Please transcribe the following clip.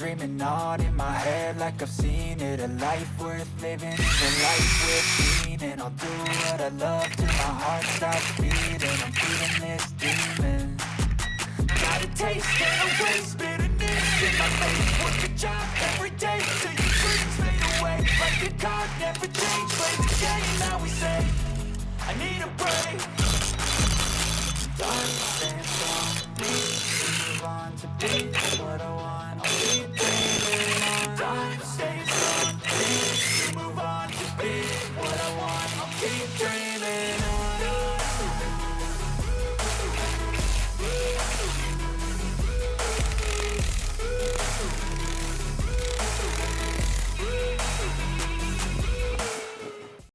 dreaming on in my head like I've seen it. A life worth living is a life worth meaning I'll do what I love till my heart stops beating. I'm feeding this demon. Got a taste, can't erase bitterness in my face Work a job every day. Till your dreams fade away Like a card, never change, play the game Now we say, I need a break. Dark don't need to move on to be what Thank you.